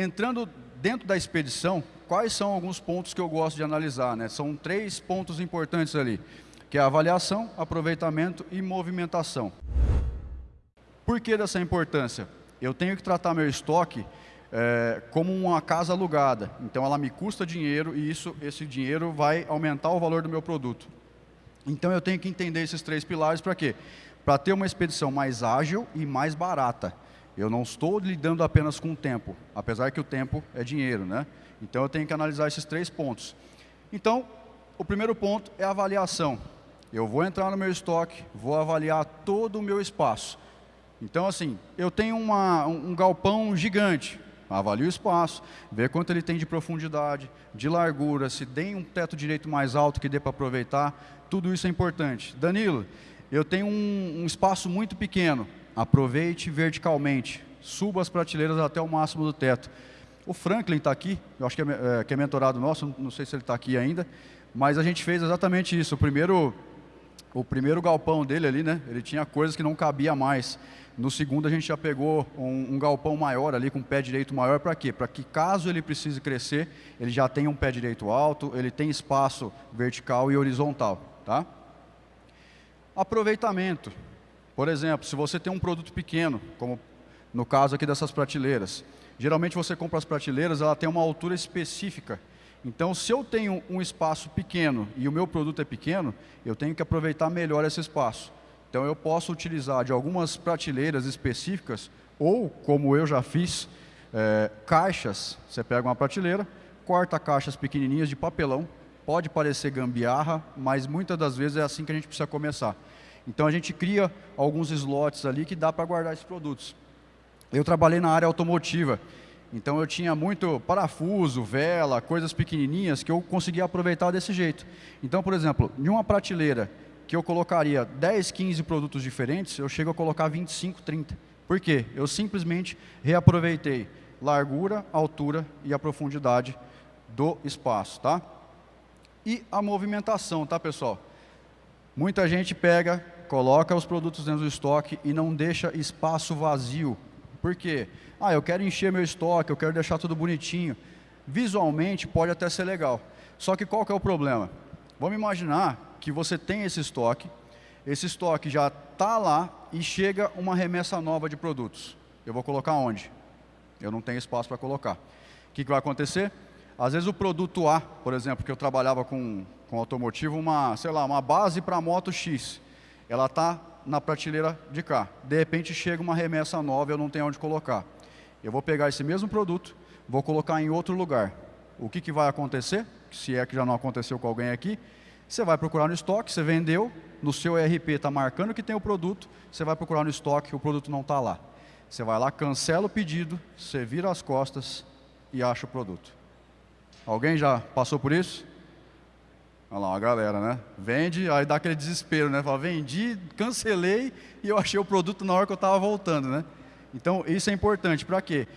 entrando dentro da expedição, quais são alguns pontos que eu gosto de analisar? Né? São três pontos importantes ali, que é avaliação, aproveitamento e movimentação. Por que dessa importância? Eu tenho que tratar meu estoque é, como uma casa alugada. Então ela me custa dinheiro e isso, esse dinheiro vai aumentar o valor do meu produto. Então eu tenho que entender esses três pilares para quê? Para ter uma expedição mais ágil e mais barata. Eu não estou lidando apenas com o tempo, apesar que o tempo é dinheiro, né? Então eu tenho que analisar esses três pontos. Então, o primeiro ponto é a avaliação. Eu vou entrar no meu estoque, vou avaliar todo o meu espaço. Então, assim, eu tenho uma, um galpão gigante, avalie o espaço, vê quanto ele tem de profundidade, de largura, se tem um teto direito mais alto que dê para aproveitar, tudo isso é importante. Danilo, eu tenho um, um espaço muito pequeno, aproveite verticalmente, suba as prateleiras até o máximo do teto. O Franklin está aqui, eu acho que é, é, que é mentorado nosso, não sei se ele está aqui ainda, mas a gente fez exatamente isso. O primeiro, o primeiro galpão dele ali, né, ele tinha coisas que não cabia mais. No segundo, a gente já pegou um, um galpão maior ali, com um pé direito maior, para quê? Para que caso ele precise crescer, ele já tenha um pé direito alto, ele tem espaço vertical e horizontal. Tá? Aproveitamento. Por exemplo, se você tem um produto pequeno, como no caso aqui dessas prateleiras, geralmente você compra as prateleiras, ela tem uma altura específica. Então, se eu tenho um espaço pequeno e o meu produto é pequeno, eu tenho que aproveitar melhor esse espaço. Então eu posso utilizar de algumas prateleiras específicas, ou como eu já fiz, é, caixas. Você pega uma prateleira, corta caixas pequenininhas de papelão, pode parecer gambiarra, mas muitas das vezes é assim que a gente precisa começar. Então a gente cria alguns slots ali que dá para guardar esses produtos. Eu trabalhei na área automotiva, então eu tinha muito parafuso, vela, coisas pequenininhas que eu conseguia aproveitar desse jeito. Então, por exemplo, em uma prateleira que eu colocaria 10, 15 produtos diferentes, eu chego a colocar 25, 30. Por quê? Eu simplesmente reaproveitei largura, altura e a profundidade do espaço, tá? E a movimentação, tá, pessoal? Muita gente pega, coloca os produtos dentro do estoque e não deixa espaço vazio. Por quê? Ah, eu quero encher meu estoque, eu quero deixar tudo bonitinho. Visualmente pode até ser legal. Só que qual que é o problema? Vamos imaginar que você tem esse estoque, esse estoque já está lá e chega uma remessa nova de produtos. Eu vou colocar onde? Eu não tenho espaço para colocar. O que, que vai acontecer? Às vezes o produto A, por exemplo, que eu trabalhava com, com automotivo, uma, sei lá, uma base para moto X, ela está na prateleira de cá. De repente chega uma remessa nova e eu não tenho onde colocar. Eu vou pegar esse mesmo produto, vou colocar em outro lugar. O que, que vai acontecer? Se é que já não aconteceu com alguém aqui, você vai procurar no estoque, você vendeu, no seu ERP está marcando que tem o produto, você vai procurar no estoque, o produto não está lá. Você vai lá, cancela o pedido, você vira as costas e acha o produto. Alguém já passou por isso? Olha lá, a galera, né? Vende, aí dá aquele desespero, né? Fala, vendi, cancelei e eu achei o produto na hora que eu estava voltando, né? Então, isso é importante. Para quê?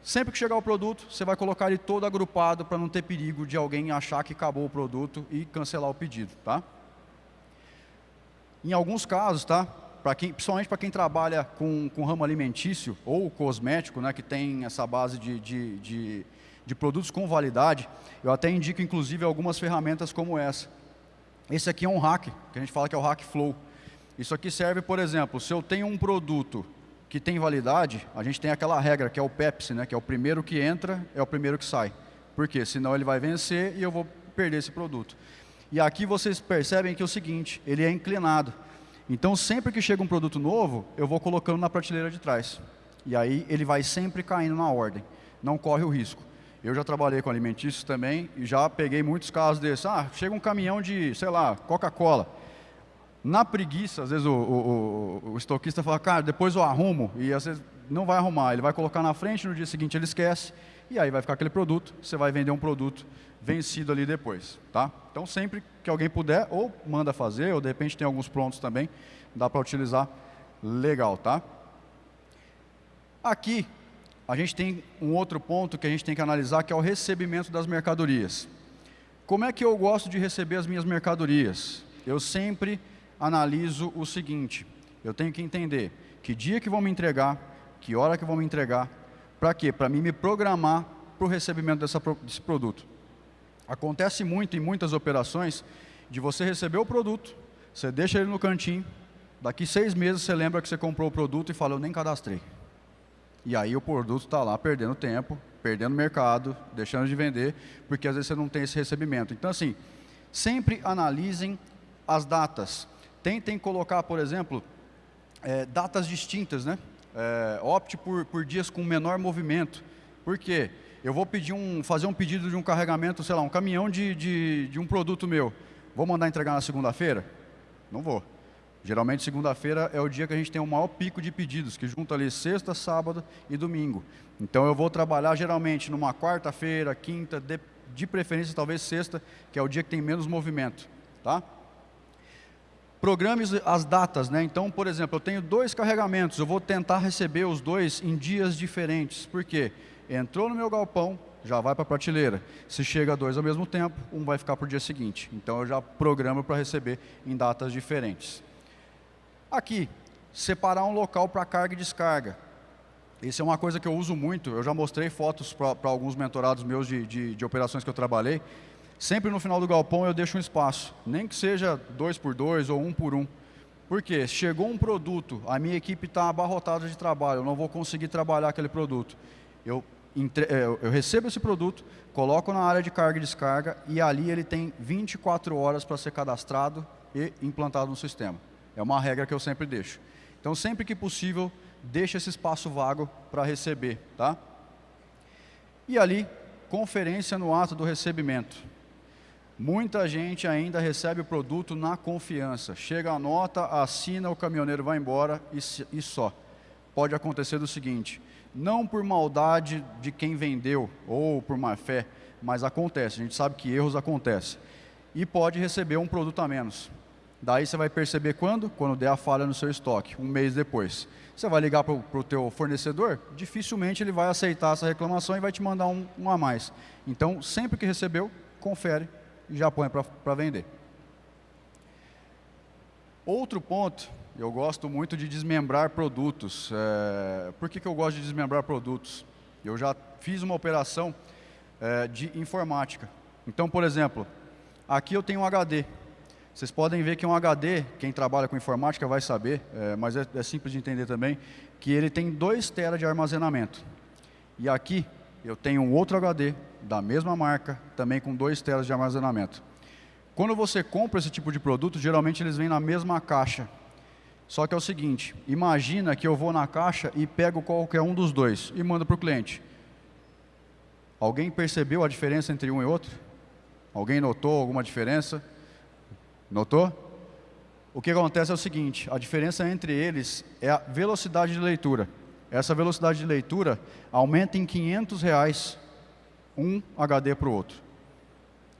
Sempre que chegar o produto, você vai colocar ele todo agrupado para não ter perigo de alguém achar que acabou o produto e cancelar o pedido, tá? Em alguns casos, tá? Pra quem, principalmente para quem trabalha com, com ramo alimentício ou cosmético, né, que tem essa base de, de, de, de produtos com validade, eu até indico inclusive algumas ferramentas como essa. Esse aqui é um hack, que a gente fala que é o hack flow. Isso aqui serve, por exemplo, se eu tenho um produto que tem validade, a gente tem aquela regra que é o Pepsi, né, que é o primeiro que entra, é o primeiro que sai. Por quê? Senão ele vai vencer e eu vou perder esse produto. E aqui vocês percebem que é o seguinte, ele é inclinado. Então sempre que chega um produto novo, eu vou colocando na prateleira de trás. E aí ele vai sempre caindo na ordem, não corre o risco. Eu já trabalhei com alimentícios também e já peguei muitos casos desses. Ah, chega um caminhão de, sei lá, Coca-Cola. Na preguiça, às vezes o, o, o, o estoquista fala, cara, depois eu arrumo, e às vezes não vai arrumar, ele vai colocar na frente, no dia seguinte ele esquece, e aí vai ficar aquele produto, você vai vender um produto vencido ali depois, tá? Então sempre que alguém puder, ou manda fazer, ou de repente tem alguns prontos também, dá para utilizar legal, tá? Aqui, a gente tem um outro ponto que a gente tem que analisar, que é o recebimento das mercadorias. Como é que eu gosto de receber as minhas mercadorias? Eu sempre analiso o seguinte, eu tenho que entender que dia que vão me entregar, que hora que vão me entregar, Para quê? Para mim me programar para o recebimento dessa, desse produto. Acontece muito em muitas operações de você receber o produto, você deixa ele no cantinho, daqui seis meses você lembra que você comprou o produto e fala, eu nem cadastrei. E aí o produto está lá perdendo tempo, perdendo mercado, deixando de vender, porque às vezes você não tem esse recebimento. Então assim, sempre analisem as datas. Tentem colocar, por exemplo, é, datas distintas, né? É, opte por, por dias com menor movimento. Por quê? Eu vou pedir um, fazer um pedido de um carregamento, sei lá, um caminhão de, de, de um produto meu. Vou mandar entregar na segunda-feira? Não vou. Geralmente segunda-feira é o dia que a gente tem o maior pico de pedidos, que junta ali sexta, sábado e domingo. Então eu vou trabalhar geralmente numa quarta-feira, quinta, de, de, preferência talvez sexta, que é o dia que tem menos movimento. Tá? Programe as datas, né? Então, por exemplo, eu tenho dois carregamentos, eu vou tentar receber os dois em dias diferentes. Por quê? Entrou no meu galpão, já vai para a prateleira. Se chega dois ao mesmo tempo, um vai ficar para o dia seguinte. Então eu já programo para receber em datas diferentes. Aqui, separar um local para carga e descarga. Isso é uma coisa que eu uso muito, eu já mostrei fotos para alguns mentorados meus de, de, de, operações que eu trabalhei. Sempre no final do galpão eu deixo um espaço, nem que seja dois por dois ou um por um. Porque chegou um produto, a minha equipe está abarrotada de trabalho, eu não vou conseguir trabalhar aquele produto. Eu é, eu recebo esse produto, coloco na área de carga e descarga e ali ele tem 24 horas para ser cadastrado e implantado no sistema. É uma regra que eu sempre deixo. Então, sempre que possível, deixe esse espaço vago para receber. Tá? E ali, conferência no ato do recebimento. Muita gente ainda recebe o produto na confiança. Chega a nota, assina, o caminhoneiro vai embora e, e só. Pode acontecer do seguinte, não por maldade de quem vendeu ou por má fé, mas acontece, a gente sabe que erros acontecem. E pode receber um produto a menos. Daí você vai perceber quando? Quando der a falha no seu estoque, um mês depois. Você vai ligar para o teu fornecedor, dificilmente ele vai aceitar essa reclamação e vai te mandar um, um a mais. Então, sempre que recebeu, confere e já põe para vender. Outro ponto eu gosto muito de desmembrar produtos. É, por que, que eu gosto de desmembrar produtos? Eu já fiz uma operação é, de informática. Então, por exemplo, aqui eu tenho um HD. Vocês podem ver que um HD, quem trabalha com informática vai saber, é, mas é, é, simples de entender também, que ele tem 2 TB de armazenamento. E aqui eu tenho um outro HD da mesma marca, também com 2 TB de armazenamento. Quando você compra esse tipo de produto, geralmente eles vêm na mesma caixa. Só que é o seguinte, imagina que eu vou na caixa e pego qualquer um dos dois e mando para o cliente. Alguém percebeu a diferença entre um e outro? Alguém notou alguma diferença? Notou? O que acontece é o seguinte, a diferença entre eles é a velocidade de leitura. Essa velocidade de leitura aumenta em 500 reais um HD para o outro.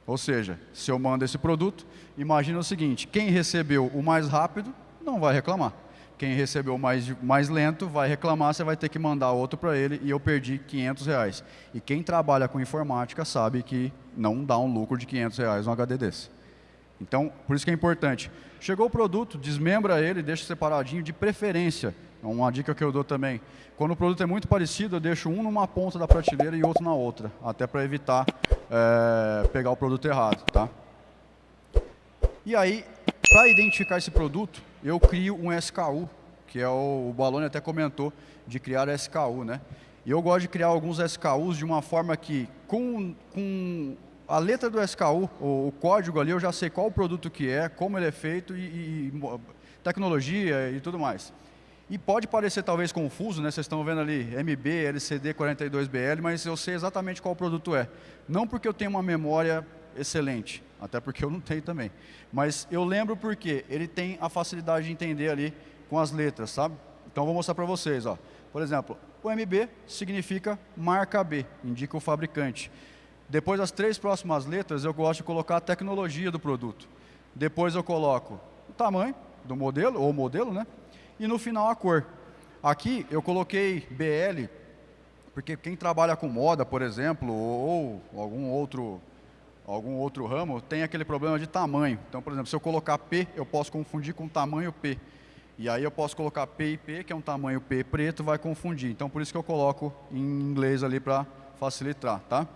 Ou seja, se eu mando esse produto, imagina o seguinte, quem recebeu o mais rápido não vai reclamar. Quem recebeu mais, mais lento vai reclamar, você vai ter que mandar outro para ele e eu perdi 500 reais. E quem trabalha com informática sabe que não dá um lucro de 500 reais um HD desse. Então, por isso que é importante. Chegou o produto, desmembra ele, deixa separadinho, de preferência. É uma dica que eu dou também. Quando o produto é muito parecido, eu deixo um numa ponta da prateleira e outro na outra, até para evitar é, pegar o produto errado. Tá? E aí, para identificar esse produto, eu crio um SKU, que é o, o Balone até comentou, de criar SKU, né? E eu gosto de criar alguns SKUs de uma forma que, com, com a letra do SKU, o, o, código ali, eu já sei qual o produto que é, como ele é feito e, e tecnologia e tudo mais. E pode parecer talvez confuso, né? Vocês estão vendo ali MB, LCD 42BL, mas eu sei exatamente qual produto é. Não porque eu tenho uma memória excelente, até porque eu não tenho também. Mas eu lembro porque ele tem a facilidade de entender ali com as letras, sabe? Então vou mostrar para vocês, ó. Por exemplo, o MB significa marca B, indica o fabricante. Depois das três próximas letras, eu gosto de colocar a tecnologia do produto. Depois eu coloco o tamanho do modelo, ou modelo, né? E no final a cor. Aqui eu coloquei BL, porque quem trabalha com moda, por exemplo, ou, algum outro algum outro ramo, tem aquele problema de tamanho. Então, por exemplo, se eu colocar P, eu posso confundir com tamanho P. E aí eu posso colocar P e P, que é um tamanho P preto, vai confundir. Então, por isso que eu coloco em inglês ali para facilitar, tá?